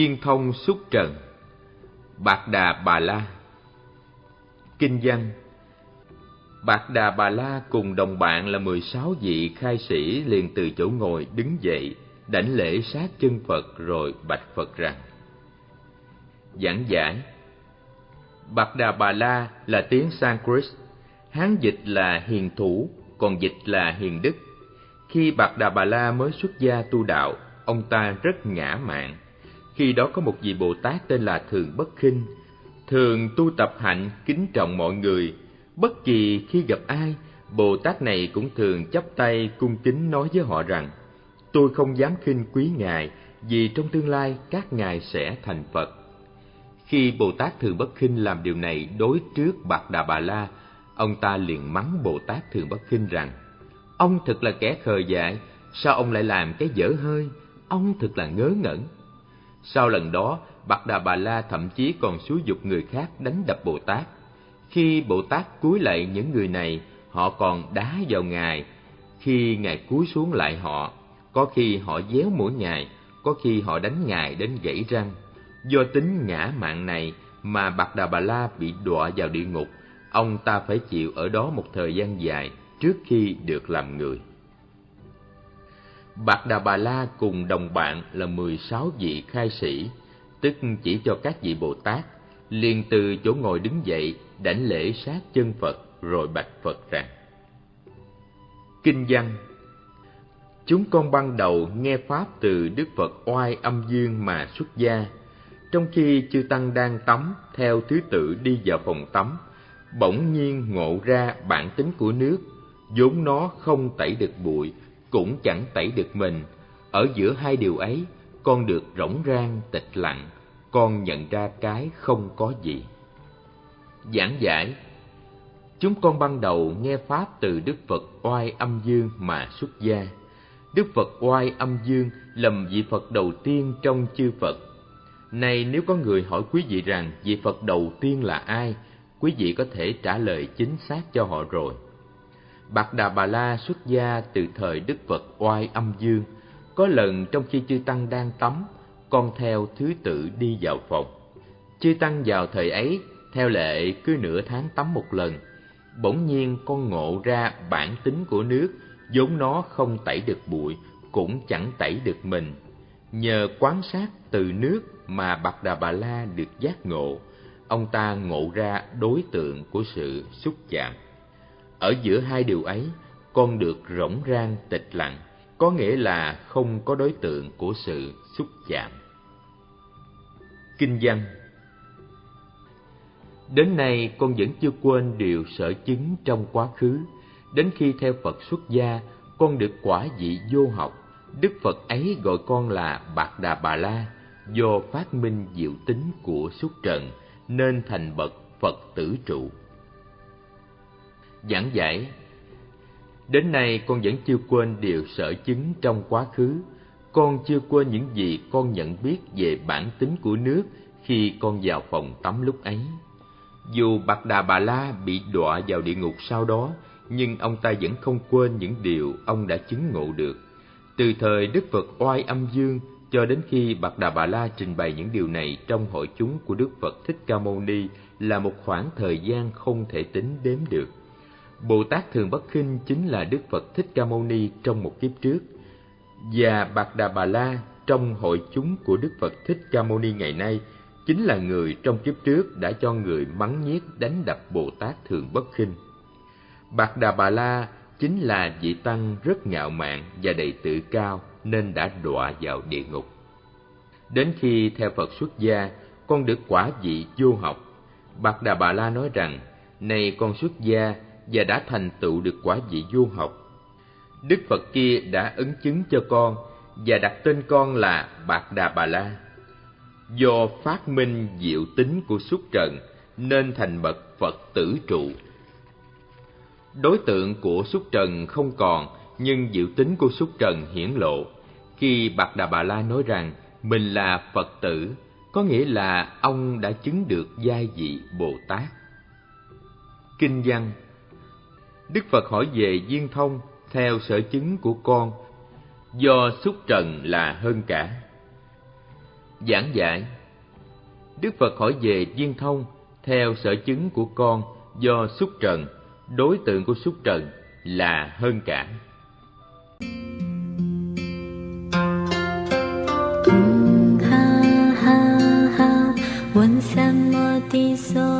Viên thông xúc trần Bạc Đà Bà La. Kinh văn Bạc Đà Bà La cùng đồng bạn là 16 vị khai sĩ liền từ chỗ ngồi đứng dậy, đảnh lễ sát chân Phật rồi bạch Phật rằng Giảng giải Bạc Đà Bà La là tiếng Sanskrit, Hán dịch là hiền thủ, còn dịch là hiền đức. Khi Bạc Đà Bà La mới xuất gia tu đạo, ông ta rất ngã mạn. Khi đó có một vị Bồ Tát tên là Thường Bất Khinh, thường tu tập hạnh kính trọng mọi người. Bất kỳ khi gặp ai, Bồ Tát này cũng thường chắp tay cung kính nói với họ rằng: "Tôi không dám khinh quý ngài, vì trong tương lai các ngài sẽ thành Phật." Khi Bồ Tát Thường Bất Khinh làm điều này đối trước Bạc Đà Bà La, ông ta liền mắng Bồ Tát Thường Bất Khinh rằng: "Ông thật là kẻ khờ dại, sao ông lại làm cái dở hơi? Ông thật là ngớ ngẩn." Sau lần đó, Bạc Đà Bà La thậm chí còn xúi dục người khác đánh đập Bồ Tát. Khi Bồ Tát cúi lạy những người này, họ còn đá vào Ngài. Khi Ngài cúi xuống lại họ, có khi họ déo mũi Ngài, có khi họ đánh Ngài đến gãy răng. Do tính ngã mạng này mà Bạc Đà Bà La bị đọa vào địa ngục, ông ta phải chịu ở đó một thời gian dài trước khi được làm người. Bạc Đà Bà La cùng đồng bạn là 16 vị khai sĩ, tức chỉ cho các vị Bồ Tát, liền từ chỗ ngồi đứng dậy, đảnh lễ sát chân Phật rồi bạch Phật rằng: Kinh văn Chúng con ban đầu nghe pháp từ Đức Phật oai âm dương mà xuất gia, trong khi chư tăng đang tắm theo thứ tự đi vào phòng tắm, bỗng nhiên ngộ ra bản tính của nước, vốn nó không tẩy được bụi, cũng chẳng tẩy được mình. Ở giữa hai điều ấy, con được rỗng rang tịch lặng, con nhận ra cái không có gì. Giảng giải Chúng con ban đầu nghe Pháp từ Đức Phật oai âm dương mà xuất gia. Đức Phật oai âm dương lầm vị Phật đầu tiên trong chư Phật. Này nếu có người hỏi quý vị rằng vị Phật đầu tiên là ai, quý vị có thể trả lời chính xác cho họ rồi. Bạc Đà Bà La xuất gia từ thời Đức Phật oai âm dương. Có lần trong khi chư Tăng đang tắm, con theo thứ tự đi vào phòng. Chư Tăng vào thời ấy, theo lệ cứ nửa tháng tắm một lần. Bỗng nhiên con ngộ ra bản tính của nước, vốn nó không tẩy được bụi, cũng chẳng tẩy được mình. Nhờ quán sát từ nước mà Bạc Đà Bà La được giác ngộ, ông ta ngộ ra đối tượng của sự xúc chạm. Ở giữa hai điều ấy, con được rỗng rang tịch lặng, có nghĩa là không có đối tượng của sự xúc chạm. Kinh văn Đến nay con vẫn chưa quên điều sở chứng trong quá khứ. Đến khi theo Phật xuất gia, con được quả vị vô học. Đức Phật ấy gọi con là Bạc Đà Bà La, do phát minh diệu tính của xuất trần, nên thành bậc Phật tử trụ. Giảng giải Đến nay con vẫn chưa quên điều sở chứng trong quá khứ. Con chưa quên những gì con nhận biết về bản tính của nước khi con vào phòng tắm lúc ấy. Dù Bạc Đà Bà La bị đọa vào địa ngục sau đó, nhưng ông ta vẫn không quên những điều ông đã chứng ngộ được. Từ thời Đức Phật oai âm dương cho đến khi Bạc Đà Bà La trình bày những điều này trong hội chúng của Đức Phật Thích Ca Mâu Ni là một khoảng thời gian không thể tính đếm được. Bồ Tát Thường Bất Khinh chính là Đức Phật Thích Ca Mâu Ni trong một kiếp trước, và Bạc Đà Bà La trong hội chúng của Đức Phật Thích Ca Mâu Ni ngày nay chính là người trong kiếp trước đã cho người mắng nhiếc đánh đập Bồ Tát Thường Bất Khinh. Bạc Đà Bà La chính là vị tăng rất ngạo mạn và đầy tự cao nên đã đọa vào địa ngục. Đến khi theo Phật xuất gia, con được quả vị vô học. Bạc Đà Bà La nói rằng, này con xuất gia và đã thành tựu được quả vị vô học. Đức Phật kia đã ứng chứng cho con và đặt tên con là Bạc Đà Bà La. Do phát minh diệu tính của xuất trần nên thành bậc Phật tử trụ. Đối tượng của xuất trần không còn, nhưng diệu tính của Súc trần hiển lộ. Khi Bạc Đà Bà La nói rằng mình là Phật tử, có nghĩa là ông đã chứng được giai vị Bồ Tát. Kinh văn Đức Phật hỏi về viên thông theo sở chứng của con, do xúc trần là hơn cả. Giảng giải Đức Phật hỏi về viên thông theo sở chứng của con do xúc trần, đối tượng của xúc trần là hơn cả. 所。